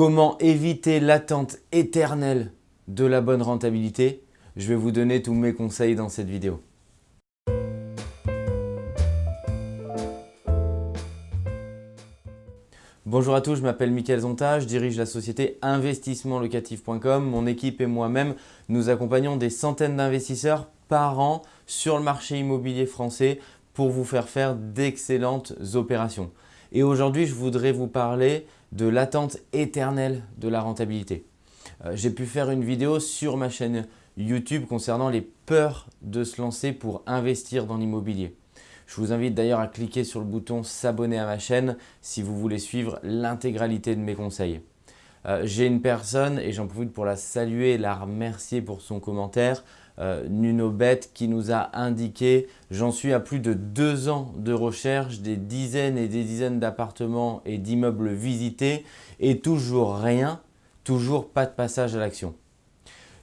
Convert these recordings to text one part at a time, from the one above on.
Comment éviter l'attente éternelle de la bonne rentabilité? Je vais vous donner tous mes conseils dans cette vidéo. Bonjour à tous, je m'appelle Mickaël Zonta, je dirige la société investissementlocatif.com. Mon équipe et moi-même, nous accompagnons des centaines d'investisseurs par an sur le marché immobilier français pour vous faire faire d'excellentes opérations. Et aujourd'hui, je voudrais vous parler de l'attente éternelle de la rentabilité. Euh, j'ai pu faire une vidéo sur ma chaîne YouTube concernant les peurs de se lancer pour investir dans l'immobilier. Je vous invite d'ailleurs à cliquer sur le bouton s'abonner à ma chaîne si vous voulez suivre l'intégralité de mes conseils. Euh, j'ai une personne et j'en profite pour la saluer et la remercier pour son commentaire euh, Nunobet qui nous a indiqué « J'en suis à plus de deux ans de recherche, des dizaines et des dizaines d'appartements et d'immeubles visités et toujours rien, toujours pas de passage à l'action. »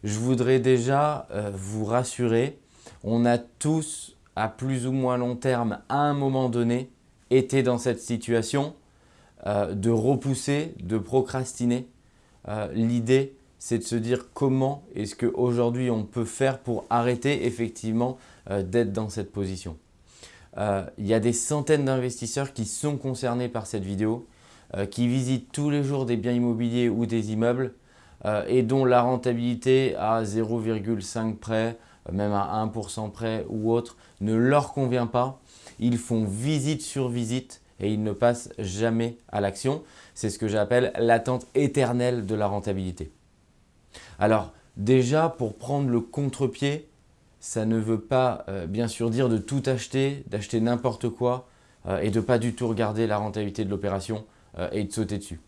Je voudrais déjà euh, vous rassurer, on a tous à plus ou moins long terme à un moment donné été dans cette situation euh, de repousser, de procrastiner. L'idée c'est de se dire comment est-ce qu'aujourd'hui on peut faire pour arrêter effectivement euh, d'être dans cette position. Euh, il y a des centaines d'investisseurs qui sont concernés par cette vidéo, euh, qui visitent tous les jours des biens immobiliers ou des immeubles et dont la rentabilité à 0,5 près, même à 1% près ou autre, ne leur convient pas. Ils font visite sur visite et ils ne passent jamais à l'action. C'est ce que j'appelle l'attente éternelle de la rentabilité. Alors déjà, pour prendre le contre-pied, ça ne veut pas euh, bien sûr dire de tout acheter, d'acheter n'importe quoi euh, et de pas du tout regarder la rentabilité de l'opération euh, et de sauter dessus.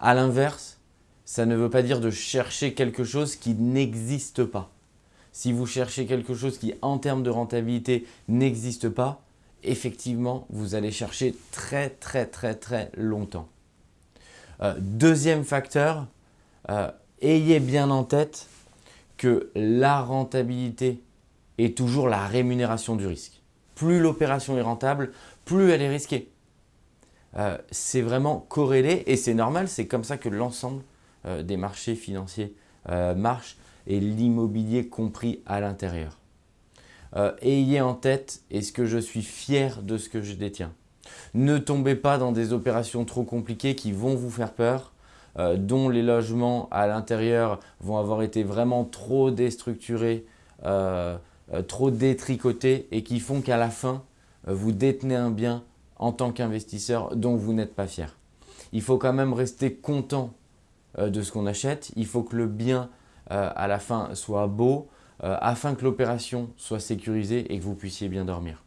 A l'inverse, ça ne veut pas dire de chercher quelque chose qui n'existe pas. Si vous cherchez quelque chose qui, en termes de rentabilité, n'existe pas, effectivement, vous allez chercher très très très très longtemps. deuxième facteur, ayez bien en tête que la rentabilité est toujours la rémunération du risque. Plus l'opération est rentable, plus elle est risquée. Euh, c'est vraiment corrélé et c'est normal, c'est comme ça que l'ensemble euh, des marchés financiers euh, marche et l'immobilier compris à l'intérieur. ayez en tête, est-ce que je suis fier de ce que je détiens Ne tombez pas dans des opérations trop compliquées qui vont vous faire peur euh, dont les logements à l'intérieur vont avoir été vraiment trop déstructurés, euh, euh, trop détricotés et qui font qu'à la fin, vous détenez un bien en tant qu'investisseur dont vous n'êtes pas fier. Il faut quand même rester content de ce qu'on achète. Il faut que le bien à la fin soit beau afin que l'opération soit sécurisée et que vous puissiez bien dormir.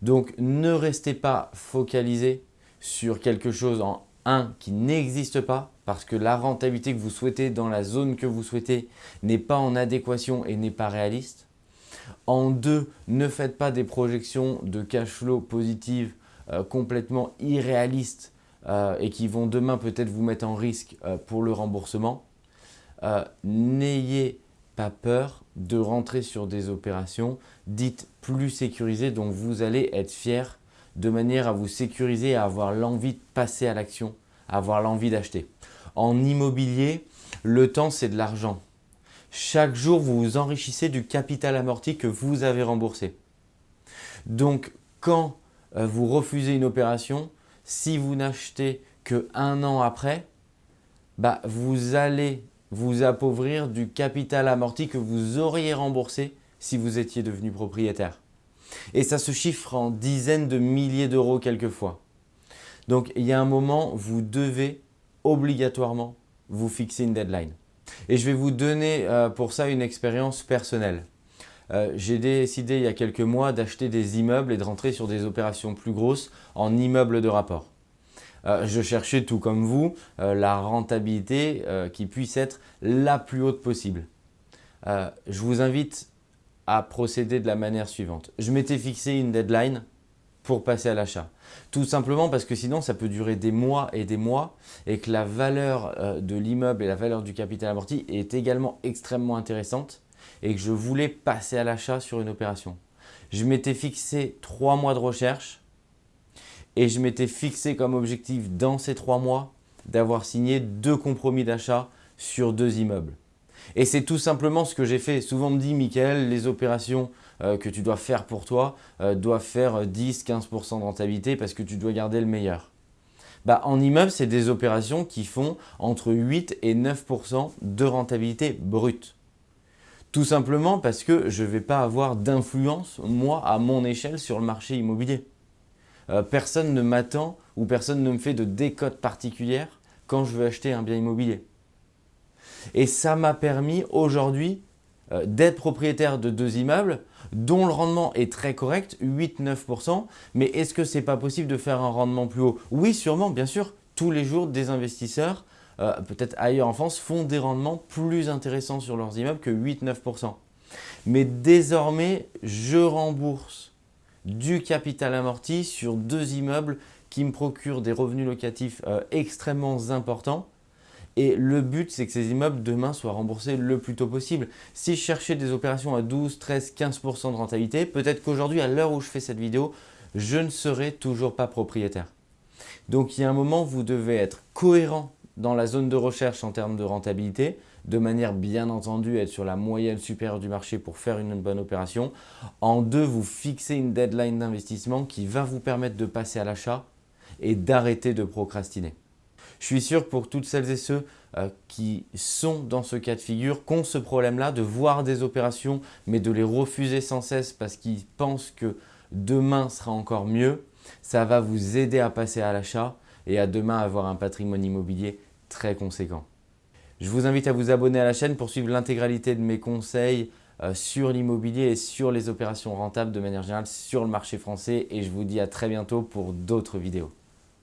Donc ne restez pas focalisé sur quelque chose en un, qui n'existe pas parce que la rentabilité que vous souhaitez dans la zone que vous souhaitez n'est pas en adéquation et n'est pas réaliste. En deux, ne faites pas des projections de cash flow positives euh, complètement irréalistes euh, et qui vont demain peut-être vous mettre en risque euh, pour le remboursement. N'ayez pas peur de rentrer sur des opérations dites plus sécurisées dont vous allez être fier de manière à vous sécuriser à avoir l'envie de passer à l'action, à avoir l'envie d'acheter. En immobilier, le temps c'est de l'argent. Chaque jour, vous vous enrichissez du capital amorti que vous avez remboursé. Donc, quand euh, vous refusez une opération, si vous n'achetez que un an après, bah, vous allez vous appauvrir du capital amorti que vous auriez remboursé si vous étiez devenu propriétaire. Et ça se chiffre en dizaines de milliers d'euros quelquefois. Donc, il y a un moment, vous devez obligatoirement vous fixer une deadline. Et je vais vous donner euh, pour ça une expérience personnelle. Euh, j'ai décidé il y a quelques mois d'acheter des immeubles et de rentrer sur des opérations plus grosses en immeubles de rapport. Euh, je cherchais tout comme vous la rentabilité qui puisse être la plus haute possible. je vous invite à procéder de la manière suivante. Je m'étais fixé une deadline pour passer à l'achat. Tout simplement parce que sinon, ça peut durer des mois et des mois et que la valeur euh, de l'immeuble et la valeur du capital amorti est également extrêmement intéressante et que je voulais passer à l'achat sur une opération. Je m'étais fixé trois mois de recherche et je m'étais fixé comme objectif dans ces trois mois d'avoir signé deux compromis d'achat sur deux immeubles. Et c'est tout simplement ce que j'ai fait. Souvent me dit, Michael, les opérations euh, que tu dois faire pour toi euh, doivent faire 10-15% de rentabilité parce que tu dois garder le meilleur. Bah, en immeuble, c'est des opérations qui font entre 8 et 9% de rentabilité brute. Tout simplement parce que je ne vais pas avoir d'influence, moi, à mon échelle, sur le marché immobilier. Euh, personne ne m'attend ou personne ne me fait de décote particulière quand je veux acheter un bien immobilier. Et ça m'a permis aujourd'hui euh, d'être propriétaire de deux immeubles dont le rendement est très correct, 8-9%. Mais est-ce que ce n'est pas possible de faire un rendement plus haut? Oui, sûrement, bien sûr. Tous les jours, des investisseurs, euh, peut-être ailleurs en France, font des rendements plus intéressants sur leurs immeubles que 8-9%. Mais désormais, je rembourse du capital amorti sur deux immeubles qui me procurent des revenus locatifs euh, extrêmement importants et le but, c'est que ces immeubles demain soient remboursés le plus tôt possible. Si je cherchais des opérations à 12, 13, 15% de rentabilité, peut-être qu'aujourd'hui, à l'heure où je fais cette vidéo, je ne serai toujours pas propriétaire. Donc, il y a un moment, vous devez être cohérent dans la zone de recherche en termes de rentabilité, de manière bien entendu être sur la moyenne supérieure du marché pour faire une bonne opération. En deux, vous fixez une deadline d'investissement qui va vous permettre de passer à l'achat et d'arrêter de procrastiner. Je suis sûr pour toutes celles et ceux euh, qui sont dans ce cas de figure, qui ont ce problème-là de voir des opérations mais de les refuser sans cesse parce qu'ils pensent que demain sera encore mieux, ça va vous aider à passer à l'achat et à demain avoir un patrimoine immobilier très conséquent. Je vous invite à vous abonner à la chaîne pour suivre l'intégralité de mes conseils euh, sur l'immobilier et sur les opérations rentables de manière générale sur le marché français et je vous dis à très bientôt pour d'autres vidéos.